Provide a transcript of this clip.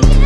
you.